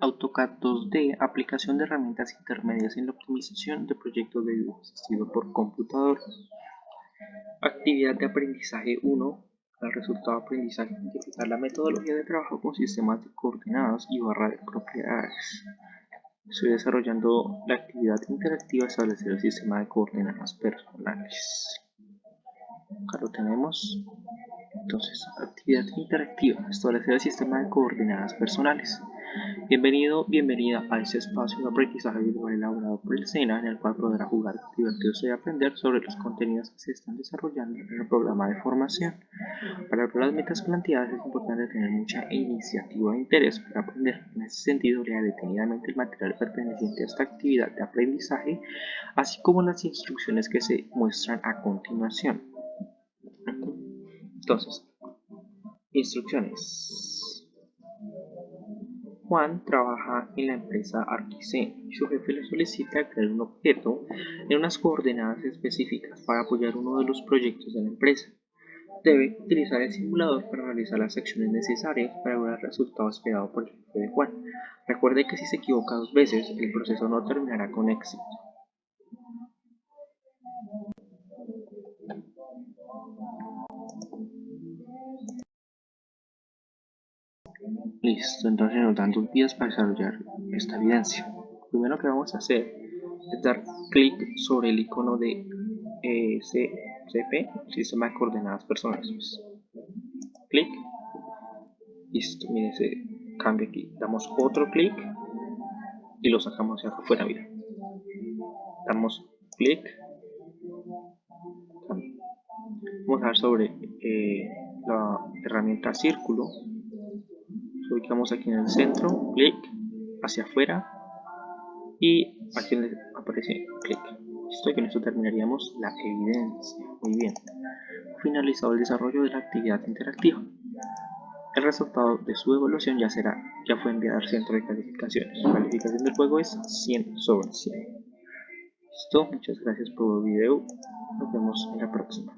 AutoCAD 2D, aplicación de herramientas intermedias en la optimización de proyectos de dibujo asistido por computador. Actividad de aprendizaje 1. El resultado de aprendizaje, identificar la metodología de trabajo con sistemas de coordenadas y barra de propiedades. Estoy desarrollando la actividad interactiva establecer el sistema de coordenadas personales. Acá lo tenemos. Entonces, actividad interactiva, establecer el sistema de coordenadas personales. Bienvenido, bienvenida a este espacio de aprendizaje virtual elaborado por el SENA en el cual podrá jugar, divertirse y aprender sobre los contenidos que se están desarrollando en el programa de formación. Para lograr las metas planteadas es importante tener mucha iniciativa e interés para aprender. En ese sentido, lea detenidamente el material perteneciente a esta actividad de aprendizaje, así como las instrucciones que se muestran a continuación. Entonces, instrucciones. Juan trabaja en la empresa Arquisen. Su jefe le solicita crear un objeto en unas coordenadas específicas para apoyar uno de los proyectos de la empresa. Debe utilizar el simulador para realizar las acciones necesarias para lograr el resultado esperado por el jefe de Juan. Recuerde que si se equivoca dos veces, el proceso no terminará con éxito. Listo, entonces nos dan dos días para desarrollar esta evidencia. Lo primero que vamos a hacer es dar clic sobre el icono de eh, CP, Sistema de Coordenadas Personales. Clic. Listo, miren, se cambia aquí. Damos otro clic y lo sacamos hacia afuera, mira. Damos clic. Vamos a dar sobre eh, la herramienta círculo ubicamos aquí en el centro, clic hacia afuera y aquí aparece clic. Listo, y con esto terminaríamos la evidencia. Muy bien. Finalizado el desarrollo de la actividad interactiva. El resultado de su evaluación ya será, ya fue enviado al centro de calificaciones. La calificación del juego es 100 sobre 100. Listo, muchas gracias por el video. Nos vemos en la próxima.